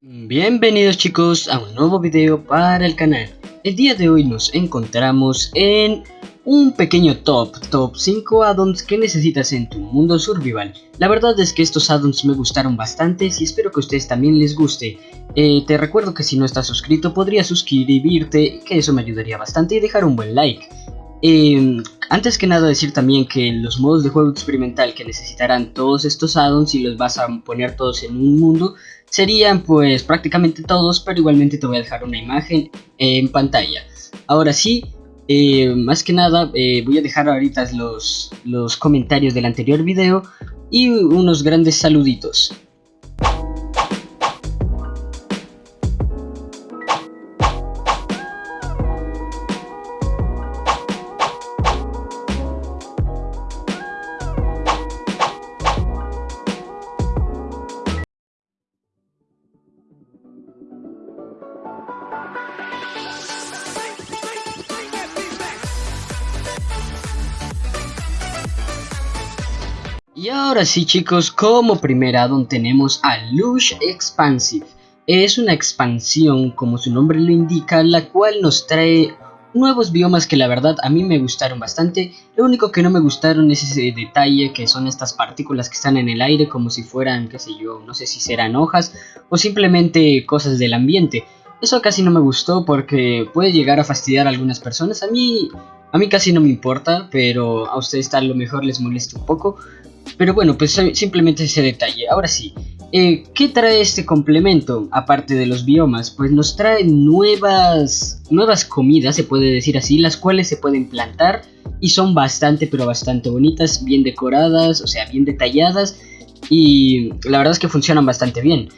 Bienvenidos chicos a un nuevo video para el canal. El día de hoy nos encontramos en un pequeño top, top 5 addons que necesitas en tu mundo survival. La verdad es que estos addons me gustaron bastante y espero que a ustedes también les guste. Eh, te recuerdo que si no estás suscrito podrías suscribirte, que eso me ayudaría bastante y dejar un buen like. Eh, antes que nada decir también que los modos de juego experimental que necesitarán todos estos addons y los vas a poner todos en un mundo serían pues prácticamente todos, pero igualmente te voy a dejar una imagen en pantalla. Ahora sí, eh, más que nada eh, voy a dejar ahorita los, los comentarios del anterior video y unos grandes saluditos. Ahora sí chicos, como primer addon tenemos a Lush Expansive. Es una expansión, como su nombre lo indica, la cual nos trae nuevos biomas que la verdad a mí me gustaron bastante. Lo único que no me gustaron es ese detalle que son estas partículas que están en el aire como si fueran, qué sé yo, no sé si serán hojas o simplemente cosas del ambiente. Eso casi no me gustó porque puede llegar a fastidiar a algunas personas. A mí, a mí casi no me importa, pero a ustedes tal lo mejor les moleste un poco. Pero bueno, pues simplemente ese detalle. Ahora sí, eh, ¿qué trae este complemento? Aparte de los biomas, pues nos trae nuevas, nuevas comidas, se puede decir así, las cuales se pueden plantar y son bastante, pero bastante bonitas, bien decoradas, o sea, bien detalladas y la verdad es que funcionan bastante bien.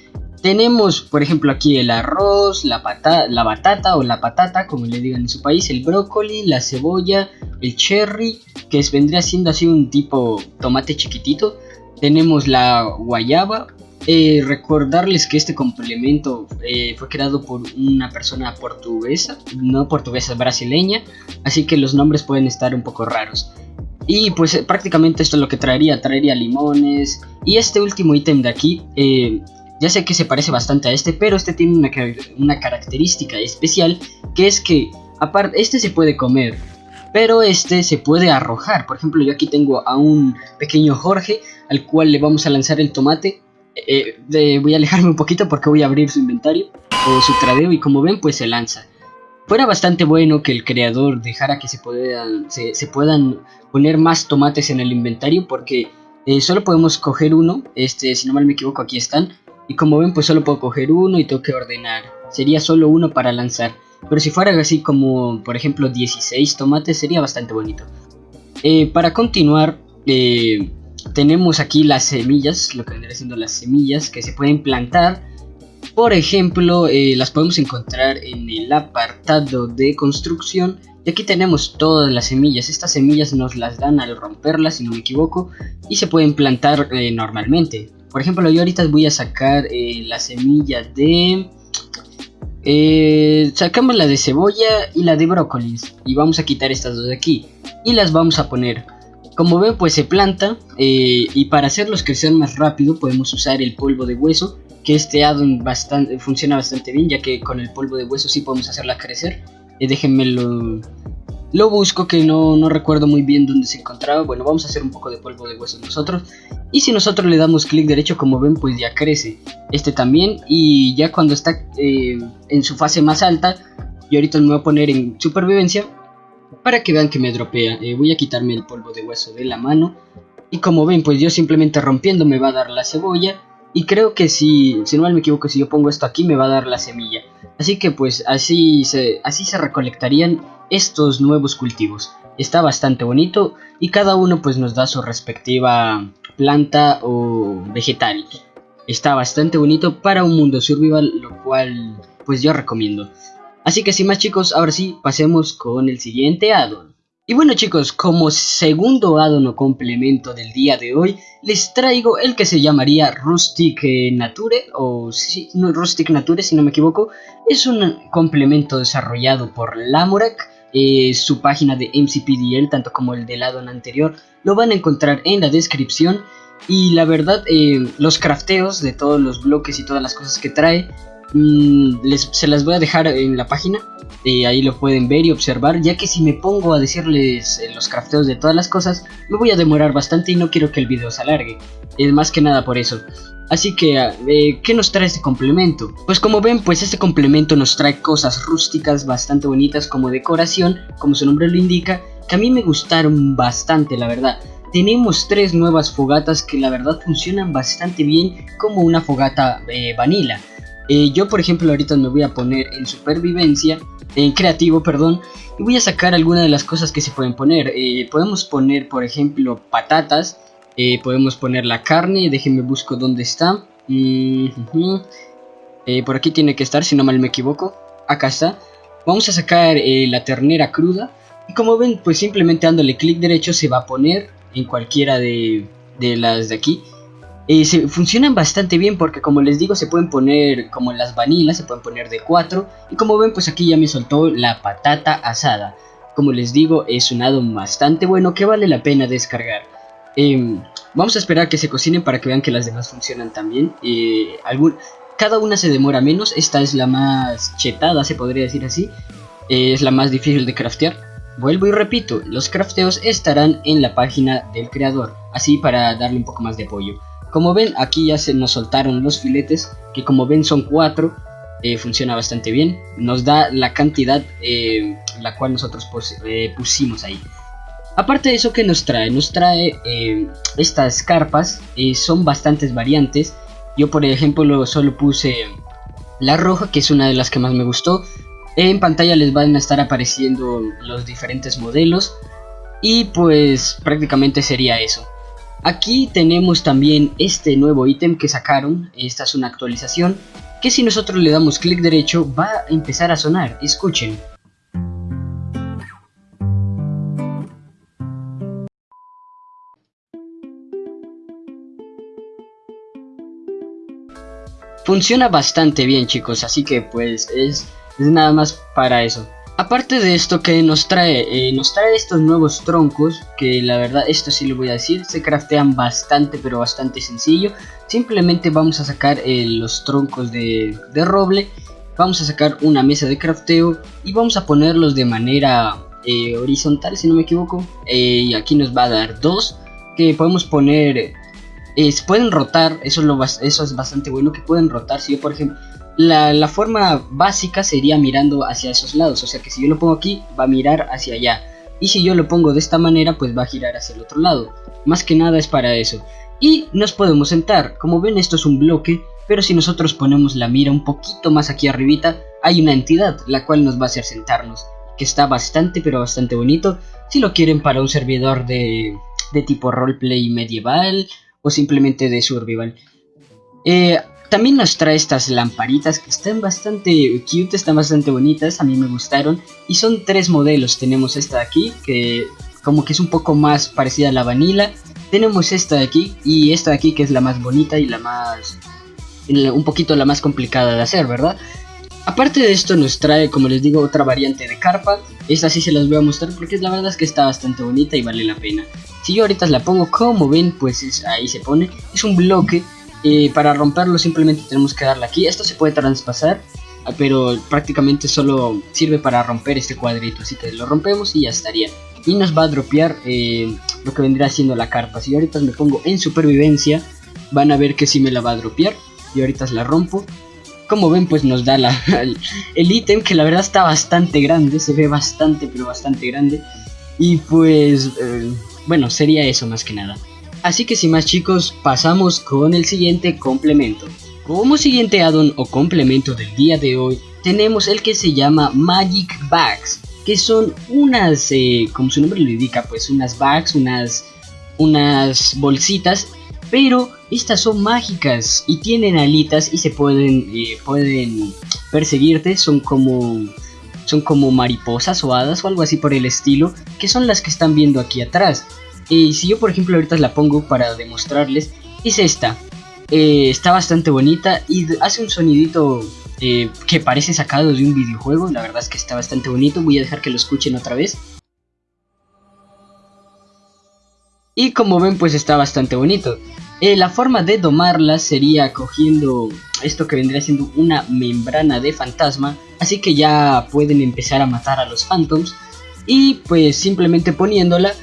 Tenemos, por ejemplo, aquí el arroz, la, la batata o la patata, como le digan en su país, el brócoli, la cebolla, el cherry, que vendría siendo así un tipo tomate chiquitito. Tenemos la guayaba. Eh, recordarles que este complemento eh, fue creado por una persona portuguesa, no portuguesa, brasileña, así que los nombres pueden estar un poco raros. Y pues eh, prácticamente esto es lo que traería, traería limones. Y este último ítem de aquí ya sé que se parece bastante a este, pero este tiene una, una característica especial, que es que, aparte, este se puede comer, pero este se puede arrojar. Por ejemplo, yo aquí tengo a un pequeño Jorge, al cual le vamos a lanzar el tomate. Eh, voy a alejarme un poquito porque voy a abrir su inventario o su tradeo y como ven, pues se lanza. Fuera bastante bueno que el creador dejara que se puedan, se, puedan poner más tomates en el inventario porque eh, solo podemos coger uno, este, si no mal me equivoco aquí están, y como ven pues solo puedo coger uno y tengo que ordenar. Sería solo uno para lanzar. Pero si fuera así como por ejemplo 16 tomates sería bastante bonito. Eh, para continuar eh, tenemos aquí las semillas, lo que vendría siendo las semillas que se pueden plantar. Por ejemplo, eh, las podemos encontrar en el apartado de construcción. Y aquí tenemos todas las semillas. Estas semillas nos las dan al romperlas, si no me equivoco. Y se pueden plantar normalmente. Por ejemplo, yo ahorita voy a sacar eh, la semilla de... Eh, sacamos la de cebolla y la de brócolis. Y vamos a quitar estas dos de aquí. Y las vamos a poner. Como ven, pues se planta. Eh, y para hacerlos crecer más rápido podemos usar el polvo de hueso. Que este addon bastante, funciona bastante bien, ya que con el polvo de hueso sí podemos hacerla crecer. déjenmelo lo busco que no, no recuerdo muy bien dónde se encontraba. Bueno, vamos a hacer un poco de polvo de hueso nosotros. Y si nosotros le damos clic derecho, como ven, pues ya crece. Este también. Y ya cuando está eh, en su fase más alta, yo ahorita me voy a poner en supervivencia. Para que vean que me dropea. Eh, voy a quitarme el polvo de hueso de la mano. Y como ven, pues yo simplemente rompiendo me va a dar la cebolla. Y creo que si, si no me equivoco, si yo pongo esto aquí me va a dar la semilla. Así que pues así se, así se recolectarían estos nuevos cultivos. Está bastante bonito y cada uno pues nos da su respectiva planta o vegetal. Está bastante bonito para un mundo survival, lo cual pues yo recomiendo. Así que sin más chicos, ahora sí, pasemos con el siguiente addon. Y bueno chicos, como segundo addon o complemento del día de hoy, les traigo el que se llamaría Rustic Nature, o sí, no, Rustic Nature si no me equivoco. Es un complemento desarrollado por Lamorak, eh, su página de MCPDL, tanto como el del addon anterior, lo van a encontrar en la descripción. Y la verdad, eh, los crafteos de todos los bloques y todas las cosas que trae, mm, se las voy a dejar en la página. Eh, ahí lo pueden ver y observar, ya que si me pongo a decirles eh, los crafteos de todas las cosas, me voy a demorar bastante y no quiero que el video se alargue. Es más que nada por eso. Así que, ah, ¿qué nos trae este complemento? Pues como ven, pues este complemento nos trae cosas rústicas bastante bonitas como decoración, como su nombre lo indica, que a mí me gustaron bastante, la verdad. Tenemos tres nuevas fogatas que la verdad funcionan bastante bien como una fogata eh, vanilla. Eh, yo por ejemplo ahorita me voy a poner en supervivencia, en creativo perdón, y voy a sacar algunas de las cosas que se pueden poner. Eh, podemos poner por ejemplo patatas, podemos poner la carne, déjenme busco dónde está. por aquí tiene que estar si no mal me equivoco, acá está. Vamos a sacar la ternera cruda. Y como ven, pues simplemente dándole clic derecho se va a poner en cualquiera de, las de aquí. Se, funcionan bastante bien porque como les digo se pueden poner como las vanilas, se pueden poner de 4 y como ven pues aquí ya me soltó la patata asada. Como les digo es un addon bastante bueno que vale la pena descargar. Em, vamos a esperar que se cocinen para que vean que las demás funcionan también. Eh, cada una se demora menos, esta es la más chetada se podría decir así. Eh, es la más difícil de craftear. Vuelvo y repito, los crafteos estarán en la página del creador, así para darle un poco más de apoyo. Como ven, aquí ya se nos soltaron los filetes, que como ven son cuatro, eh, funciona bastante bien. Nos da la cantidad eh, la cual nosotros eh, pusimos ahí. Aparte de eso, que nos trae? Nos trae estas carpas, son bastantes variantes. Yo por ejemplo solo puse la roja, que es una de las que más me gustó. En pantalla les van a estar apareciendo los diferentes modelos y pues prácticamente sería eso. Aquí tenemos también este nuevo ítem que sacaron, esta es una actualización, que si nosotros le damos clic derecho va a empezar a sonar, escuchen. Funciona bastante bien chicos, así que pues es es nada más para eso. Aparte de esto que nos trae, eh, nos trae estos nuevos troncos, que la verdad esto sí lo voy a decir, se craftean bastante pero bastante sencillo. Simplemente vamos a sacar eh, los troncos de, roble, vamos a sacar una mesa de crafteo y vamos a ponerlos de manera eh, horizontal si no me equivoco. y aquí nos va a dar dos que podemos poner, pueden rotar, eso es, eso es bastante bueno que pueden rotar. Si yo por ejemplo la, forma básica sería mirando hacia esos lados, o sea que si yo lo pongo aquí va a mirar hacia allá. Y si yo lo pongo de esta manera pues va a girar hacia el otro lado, más que nada es para eso. Y nos podemos sentar, como ven esto es un bloque, pero si nosotros ponemos la mira un poquito más aquí arribita, hay una entidad la cual nos va a hacer sentarnos, que está bastante pero bastante bonito, si lo quieren para un servidor de, de tipo roleplay medieval o simplemente de survival. Eh, también nos trae estas lamparitas que están bastante cute, están bastante bonitas, a mí me gustaron. Y son tres modelos, tenemos esta de aquí, que como que es un poco más parecida a la vanilla. Tenemos esta de aquí y esta de aquí que es la más bonita y la más... un poquito la más complicada de hacer, ¿verdad? Aparte de esto nos trae, como les digo, otra variante de carpa. Esta sí se las voy a mostrar porque la verdad es que está bastante bonita y vale la pena. Si yo ahorita la pongo como ven, pues ahí se pone. Es un bloque y para romperlo simplemente tenemos que darle aquí. Esto se puede traspasar, ah, pero prácticamente solo sirve para romper este cuadrito. Así que lo rompemos y ya estaría. Y nos va a dropear eh, lo que vendría siendo la carpa. Si ahorita me pongo en supervivencia, van a ver que sí me la va a dropear. Y ahorita la rompo. Como ven, pues nos da el ítem que la verdad está bastante grande. Se ve bastante, pero bastante grande. Y pues, eh, bueno, sería eso más que nada. Así que sin más chicos, pasamos con el siguiente complemento. Como siguiente addon o complemento del día de hoy, tenemos el que se llama Magic Bags, que son unas, eh, como su nombre lo indica, pues unas bags, unas, unas bolsitas, pero estas son mágicas y tienen alitas y se pueden, eh, pueden perseguirte, son como, son como mariposas o hadas o algo así por el estilo, que son las que están viendo aquí atrás. Y si yo por ejemplo ahorita la pongo para demostrarles, es esta. Eh, está bastante bonita y hace un sonidito eh, que parece sacado de un videojuego. La verdad es que está bastante bonito. Voy a dejar que lo escuchen otra vez. Y como ven pues está bastante bonito. Eh, la forma de domarla sería cogiendo esto que vendría siendo una membrana de fantasma. Así que ya pueden empezar a matar a los phantoms. Y pues simplemente poniéndola,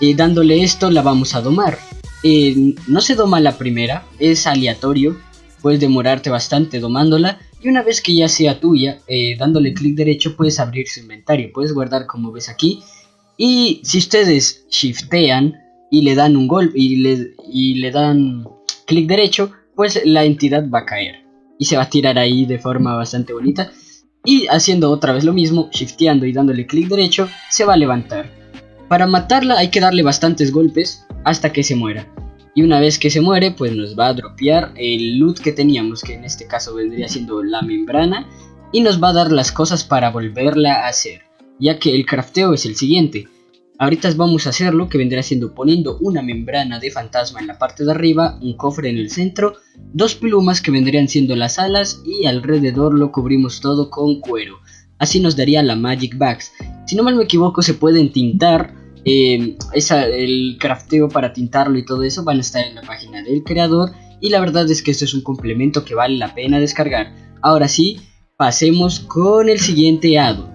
eh, dándole esto la vamos a domar. Eh, no se doma la primera, es aleatorio. Puedes demorarte bastante domándola. Y una vez que ya sea tuya, dándole clic derecho puedes abrir su inventario. Puedes guardar como ves aquí. Y si ustedes shiftean y le dan un golpe y le, y le dan clic derecho, pues la entidad va a caer y se va a tirar ahí de forma bastante bonita. Y haciendo otra vez lo mismo, shifteando y dándole clic derecho, se va a levantar. Para matarla hay que darle bastantes golpes hasta que se muera. Y una vez que se muere, pues nos va a dropear el loot que teníamos, que en este caso vendría siendo la membrana. Y nos va a dar las cosas para volverla a hacer, ya que el crafteo es el siguiente. Ahorita vamos a hacerlo que vendrá siendo poniendo una membrana de fantasma en la parte de arriba, un cofre en el centro, dos plumas que vendrían siendo las alas y alrededor lo cubrimos todo con cuero. Así nos daría la Magic Bags. Si no mal me equivoco se pueden tintar, eh, el crafteo para tintarlo y todo eso van a estar en la página del creador y la verdad es que esto es un complemento que vale la pena descargar. Ahora sí, pasemos con el siguiente addon.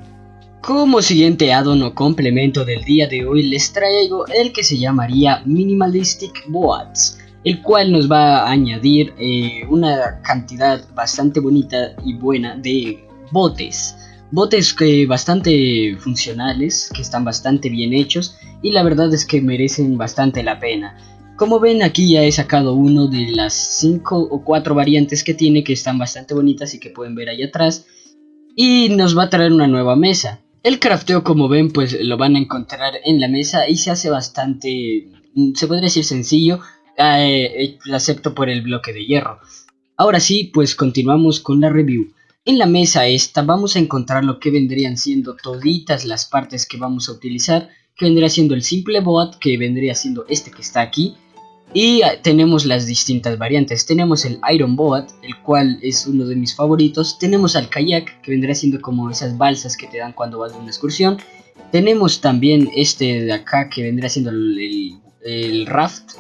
Como siguiente addon o complemento del día de hoy les traigo el que se llamaría Minimalistic Boats el cual nos va a añadir eh, una cantidad bastante bonita y buena de botes botes que bastante funcionales, que están bastante bien hechos y la verdad es que merecen bastante la pena. Como ven aquí ya he sacado uno de las 5 o 4 variantes que tiene que están bastante bonitas y que pueden ver ahí atrás y nos va a traer una nueva mesa. El crafteo como ven pues lo van a encontrar en la mesa y se hace bastante, se podría decir sencillo, eh, excepto por el bloque de hierro. Ahora sí pues continuamos con la review. En la mesa esta vamos a encontrar lo que vendrían siendo toditas las partes que vamos a utilizar, que vendría siendo el simple bot, que vendría siendo este que está aquí, y tenemos las distintas variantes. Tenemos el Iron Boat, el cual es uno de mis favoritos. Tenemos al kayak, que vendría siendo como esas balsas que te dan cuando vas de una excursión. Tenemos también este de acá, que vendría siendo el, raft,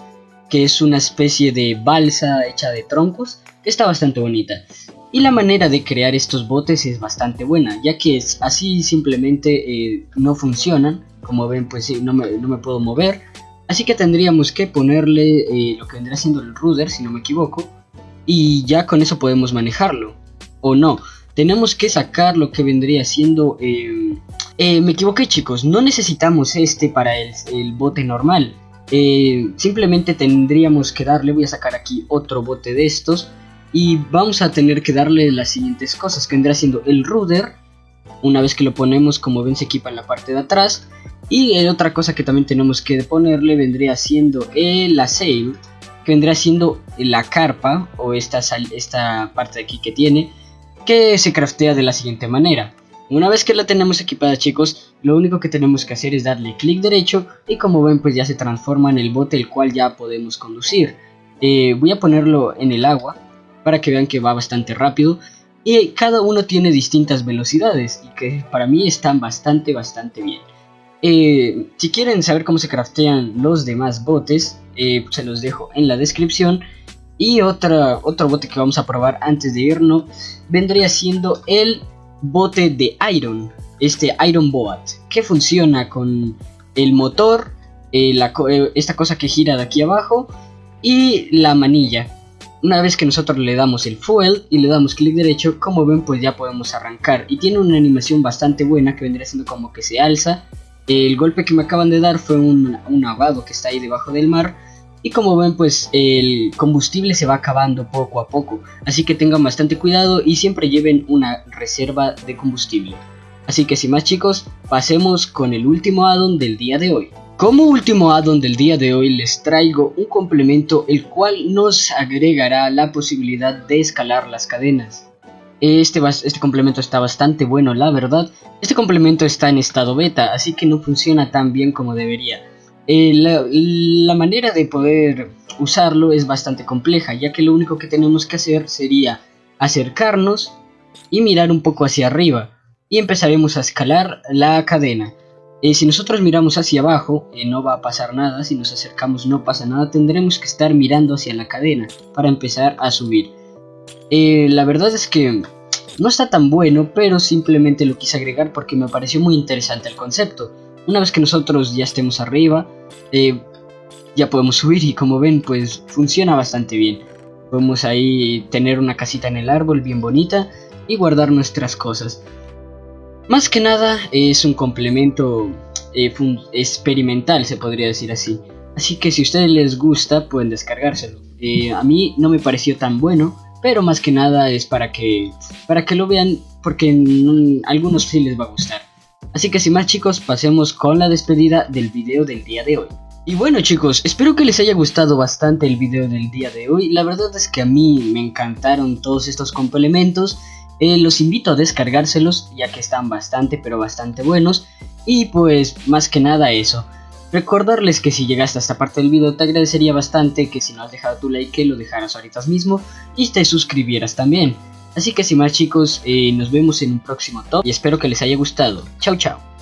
que es una especie de balsa hecha de troncos, que está bastante bonita. Y la manera de crear estos botes es bastante buena, ya que es así simplemente eh, no funcionan. Como ven, pues no me, no me puedo mover Así que tendríamos que ponerle eh, lo que vendría siendo el rudder, si no me equivoco. Y ya con eso podemos manejarlo. O no. Tenemos que sacar lo que vendría siendo... Eh, me equivoqué chicos. No necesitamos este para el, bote normal. Simplemente tendríamos que darle... Voy a sacar aquí otro bote de estos. Y vamos a tener que darle las siguientes cosas. Que vendría siendo el rudder. Una vez que lo ponemos, como ven, se equipa en la parte de atrás y otra cosa que también tenemos que ponerle vendría siendo el sail, que vendría siendo la carpa o esta, esta parte de aquí que tiene, que se craftea de la siguiente manera. Una vez que la tenemos equipada chicos, lo único que tenemos que hacer es darle clic derecho y como ven pues ya se transforma en el bote el cual ya podemos conducir. Eh, voy a ponerlo en el agua para que vean que va bastante rápido y cada uno tiene distintas velocidades y que para mí están bastante bastante bien. Eh, si quieren saber cómo se craftean los demás botes, eh, se los dejo en la descripción. Y otra, otro bote que vamos a probar antes de irnos vendría siendo el bote de Iron, este Iron Boat, que funciona con el motor, eh, esta cosa que gira de aquí abajo y la manilla. Una vez que nosotros le damos el fuel y le damos clic derecho, como ven pues ya podemos arrancar. Y tiene una animación bastante buena que vendría siendo como que se alza el golpe que me acaban de dar fue un, un que está ahí debajo del mar. Y como ven pues el combustible se va acabando poco a poco. Así que tengan bastante cuidado y siempre lleven una reserva de combustible. Así que sin más chicos, pasemos con el último addon del día de hoy. Como último addon del día de hoy les traigo un complemento el cual nos agregará la posibilidad de escalar las cadenas. Este, este complemento está bastante bueno, la verdad. Este complemento está en estado beta, así que no funciona tan bien como debería. Eh, la, manera de poder usarlo es bastante compleja, ya que lo único que tenemos que hacer sería acercarnos y mirar un poco hacia arriba. Y empezaremos a escalar la cadena. Eh, si nosotros miramos hacia abajo, eh, no va a pasar nada, si nos acercamos no pasa nada, tendremos que estar mirando hacia la cadena para empezar a subir. Eh, la verdad es que no está tan bueno, pero simplemente lo quise agregar porque me pareció muy interesante el concepto. Una vez que nosotros ya estemos arriba, ya podemos subir y como ven, pues funciona bastante bien. Podemos ahí tener una casita en el árbol bien bonita y guardar nuestras cosas. Más que nada es un complemento eh, experimental, se podría decir así. Así que si a ustedes les gusta, pueden descargárselo. Eh, a mí no me pareció tan bueno, pero más que nada es para que, para que lo vean, porque a algunos sí les va a gustar. Así que sin más chicos, pasemos con la despedida del video del día de hoy. Y bueno chicos, espero que les haya gustado bastante el video del día de hoy. La verdad es que a mí me encantaron todos estos complementos eh, los invito a descargárselos ya que están bastante pero bastante buenos y pues más que nada eso. Recordarles que si llegaste a esta parte del video te agradecería bastante que si no has dejado tu like lo dejaras ahorita mismo y te suscribieras también. Así que sin más chicos, eh, nos vemos en un próximo top y espero que les haya gustado. Chao chao.